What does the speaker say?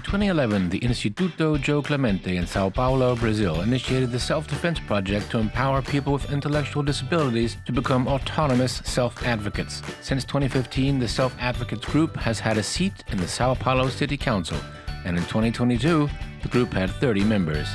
In 2011, the Instituto Jô Clemente in Sao Paulo, Brazil, initiated the Self Defense Project to empower people with intellectual disabilities to become autonomous self advocates. Since 2015, the Self Advocates Group has had a seat in the Sao Paulo City Council, and in 2022, the group had 30 members.